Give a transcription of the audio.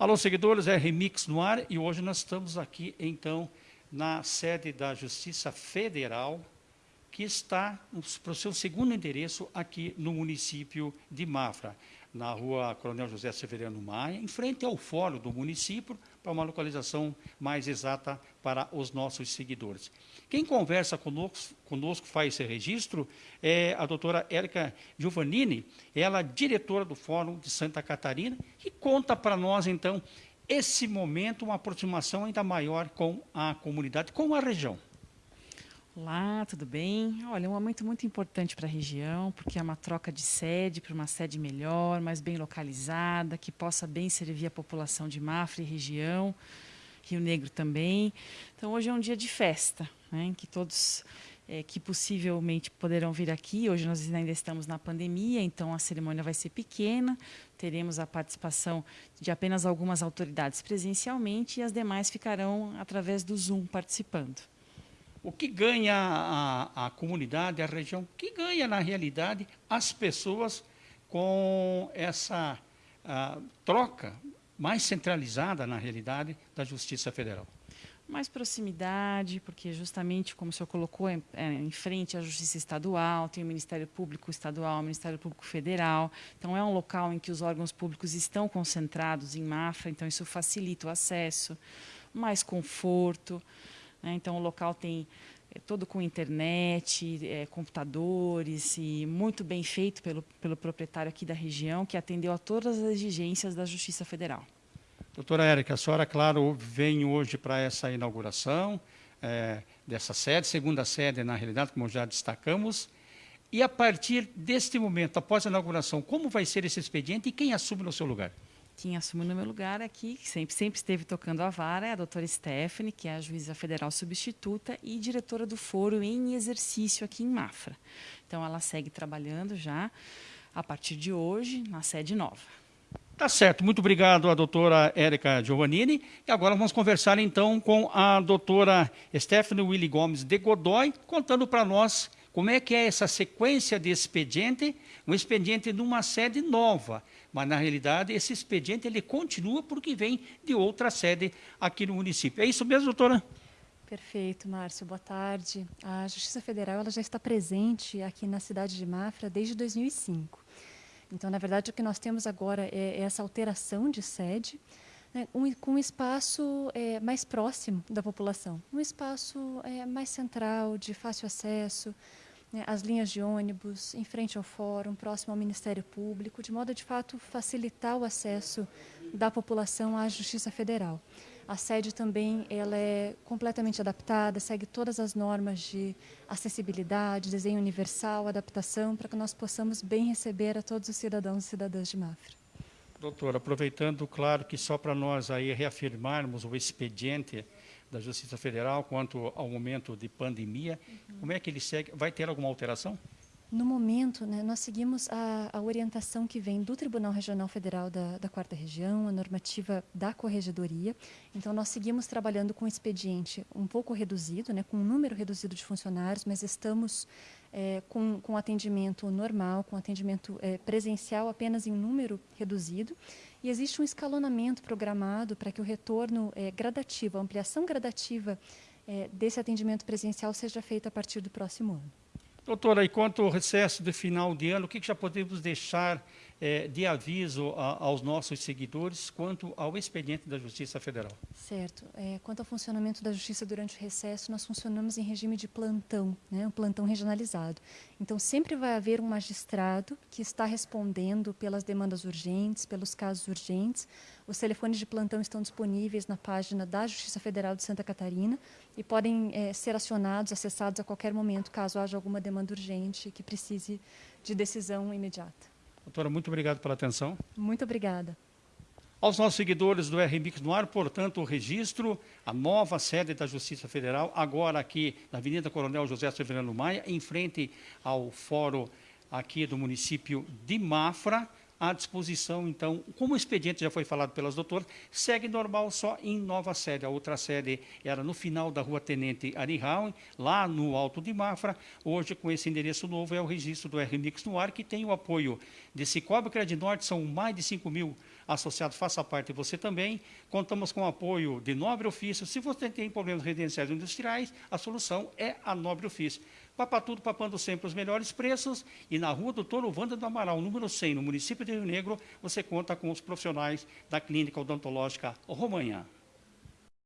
Alô, seguidores, é Remix no ar e hoje nós estamos aqui, então, na sede da Justiça Federal, que está para o seu segundo endereço aqui no município de Mafra, na rua Coronel José Severiano Maia, em frente ao fórum do município, para uma localização mais exata para os nossos seguidores. Quem conversa conosco, conosco faz esse registro é a doutora Érica Giovannini, ela é diretora do Fórum de Santa Catarina, que conta para nós, então, esse momento, uma aproximação ainda maior com a comunidade, com a região. Olá, tudo bem? Olha, é um momento muito importante para a região, porque é uma troca de sede para uma sede melhor, mais bem localizada, que possa bem servir a população de Mafra e região, Rio Negro também. Então, hoje é um dia de festa, né, em que todos é, que possivelmente poderão vir aqui. Hoje nós ainda estamos na pandemia, então a cerimônia vai ser pequena. Teremos a participação de apenas algumas autoridades presencialmente e as demais ficarão através do Zoom participando. O que ganha a, a comunidade, a região, o que ganha, na realidade, as pessoas com essa troca mais centralizada, na realidade, da Justiça Federal? mais proximidade, porque justamente, como o senhor colocou, é, é, em frente à Justiça Estadual, tem o Ministério Público Estadual, o Ministério Público Federal, então é um local em que os órgãos públicos estão concentrados em Mafra, então isso facilita o acesso, mais conforto, né? Então, o local tem é, todo com internet, é, computadores e muito bem feito pelo, pelo proprietário aqui da região, que atendeu a todas as exigências da Justiça Federal. Doutora Érica, a senhora, claro, vem hoje para essa inauguração é, dessa sede, segunda sede, na realidade, como já destacamos, e a partir deste momento, após a inauguração, como vai ser esse expediente e quem assume no seu lugar? Quem assume no meu lugar aqui, que sempre, sempre esteve tocando a vara, é a doutora Stephanie, que é a juíza federal substituta e diretora do foro em exercício aqui em Mafra. Então, ela segue trabalhando já a partir de hoje na sede nova. Tá certo, muito obrigado à doutora Érica Giovannini. E agora vamos conversar então com a doutora Stephanie Willy Gomes de Godoy, contando para nós como é que é essa sequência de expediente, um expediente numa sede nova, mas na realidade esse expediente ele continua porque vem de outra sede aqui no município. É isso mesmo, doutora? Perfeito, Márcio. Boa tarde. A Justiça Federal ela já está presente aqui na cidade de Mafra desde 2005. Então, na verdade, o que nós temos agora é essa alteração de sede, né, um, com um espaço é, mais próximo da população, um espaço é, mais central, de fácil acesso, né, as linhas de ônibus, em frente ao fórum, próximo ao Ministério Público, de modo a, de fato, facilitar o acesso da população à Justiça Federal. A sede também ela é completamente adaptada, segue todas as normas de acessibilidade, desenho universal, adaptação, para que nós possamos bem receber a todos os cidadãos e cidadãs de Mafra. Doutora, aproveitando, claro que só para nós aí reafirmarmos o expediente da Justiça Federal quanto ao momento de pandemia. Uhum. Como é que ele segue? Vai ter alguma alteração? No momento, né, nós seguimos a, a, orientação que vem do Tribunal Regional Federal da, da Quarta Região, a normativa da Corregedoria. Então, nós seguimos trabalhando com expediente um pouco reduzido, né, com um número reduzido de funcionários, mas estamos é, com, com atendimento normal, com atendimento é, presencial apenas em número reduzido. E existe um escalonamento programado para que o retorno é, gradativo, a ampliação gradativa é, desse atendimento presencial seja feita a partir do próximo ano. Doutora, e quanto ao recesso de final de ano, o que, que já podemos deixar é, de aviso a, aos nossos seguidores quanto ao expediente da Justiça Federal? Certo. É, quanto ao funcionamento da Justiça durante o recesso, nós funcionamos em regime de plantão, né, um plantão regionalizado. Então, sempre vai haver um magistrado que está respondendo pelas demandas urgentes, pelos casos urgentes, os telefones de plantão estão disponíveis na página da Justiça Federal de Santa Catarina e podem é, ser acionados, acessados a qualquer momento, caso haja alguma demanda urgente que precise de decisão imediata. Doutora, muito obrigado pela atenção. Muito obrigada. Aos nossos seguidores do RMix no ar, portanto, o registro, a nova sede da Justiça Federal, agora aqui na Avenida Coronel José Severino Maia, em frente ao fórum aqui do município de Mafra, à disposição, então, como o expediente já foi falado pelas doutoras, segue normal só em nova sede. A outra sede era no final da rua Tenente Arihauen, lá no Alto de Mafra. Hoje, com esse endereço novo, é o registro do RMix no ar, que tem o apoio de Cicobi Norte, são mais de 5 mil associados, faça parte você também. Contamos com o apoio de Nobre Ofício. Se você tem problemas residenciais ou industriais, a solução é a Nobre Ofício. Papa tudo, papando sempre os melhores preços. E na rua Doutor Wanda do Amaral, número 100, no município de Rio Negro, você conta com os profissionais da Clínica Odontológica Romanhã.